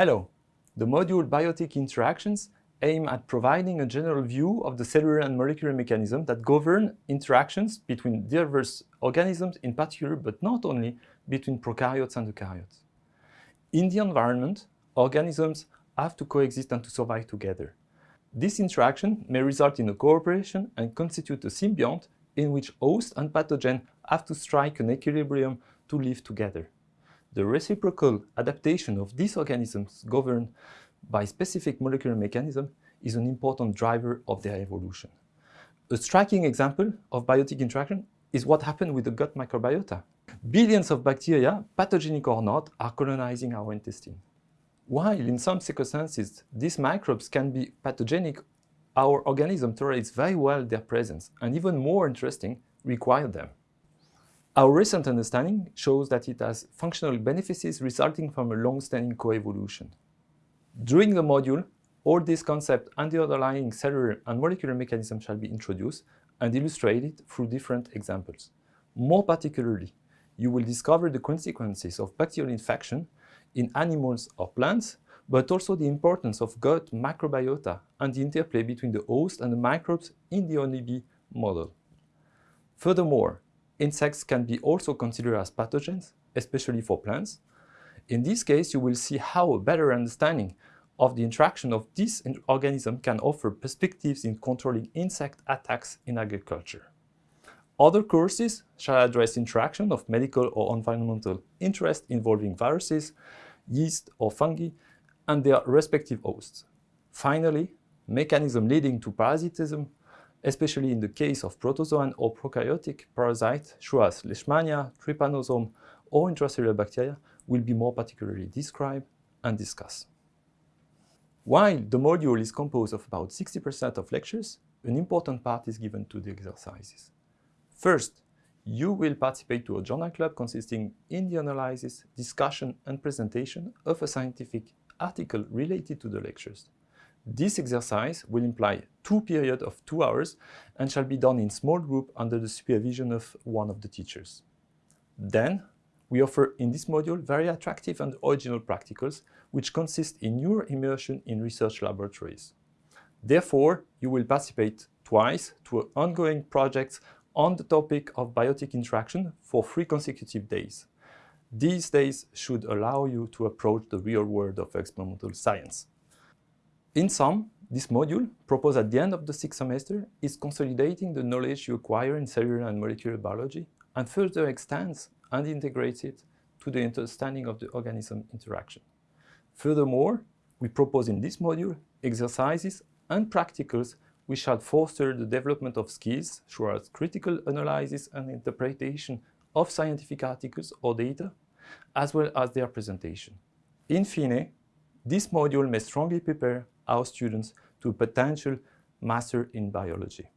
Hello! The module Biotic Interactions aim at providing a general view of the cellular and molecular mechanisms that govern interactions between diverse organisms in particular, but not only between prokaryotes and eukaryotes. In the environment, organisms have to coexist and to survive together. This interaction may result in a cooperation and constitute a symbiont in which host and pathogen have to strike an equilibrium to live together. The reciprocal adaptation of these organisms governed by specific molecular mechanism is an important driver of their evolution. A striking example of biotic interaction is what happened with the gut microbiota. Billions of bacteria, pathogenic or not, are colonizing our intestine. While in some circumstances these microbes can be pathogenic, our organism tolerates very well their presence and even more interesting, require them. Our recent understanding shows that it has functional benefits resulting from a long-standing coevolution. During the module, all these concepts and the underlying cellular and molecular mechanisms shall be introduced and illustrated through different examples. More particularly, you will discover the consequences of bacterial infection in animals or plants, but also the importance of gut microbiota and the interplay between the host and the microbes in the honeybee model. Furthermore, Insects can be also considered as pathogens, especially for plants. In this case, you will see how a better understanding of the interaction of this organism can offer perspectives in controlling insect attacks in agriculture. Other courses shall address interaction of medical or environmental interest involving viruses, yeast or fungi, and their respective hosts. Finally, mechanism leading to parasitism especially in the case of protozoan or prokaryotic parasites, such as Leishmania, trypanosome, or intracellular bacteria, will be more particularly described and discussed. While the module is composed of about 60% of lectures, an important part is given to the exercises. First, you will participate to a journal club consisting in the analysis, discussion and presentation of a scientific article related to the lectures. This exercise will imply two periods of two hours and shall be done in small group under the supervision of one of the teachers. Then, we offer in this module very attractive and original practicals which consist in your immersion in research laboratories. Therefore, you will participate twice to ongoing projects on the topic of biotic interaction for three consecutive days. These days should allow you to approach the real world of experimental science. In sum, this module, proposed at the end of the sixth semester, is consolidating the knowledge you acquire in cellular and molecular biology and further extends and integrates it to the understanding of the organism interaction. Furthermore, we propose in this module exercises and practicals which shall foster the development of skills as critical analysis and interpretation of scientific articles or data, as well as their presentation. In fine, this module may strongly prepare our students to a potential master in biology.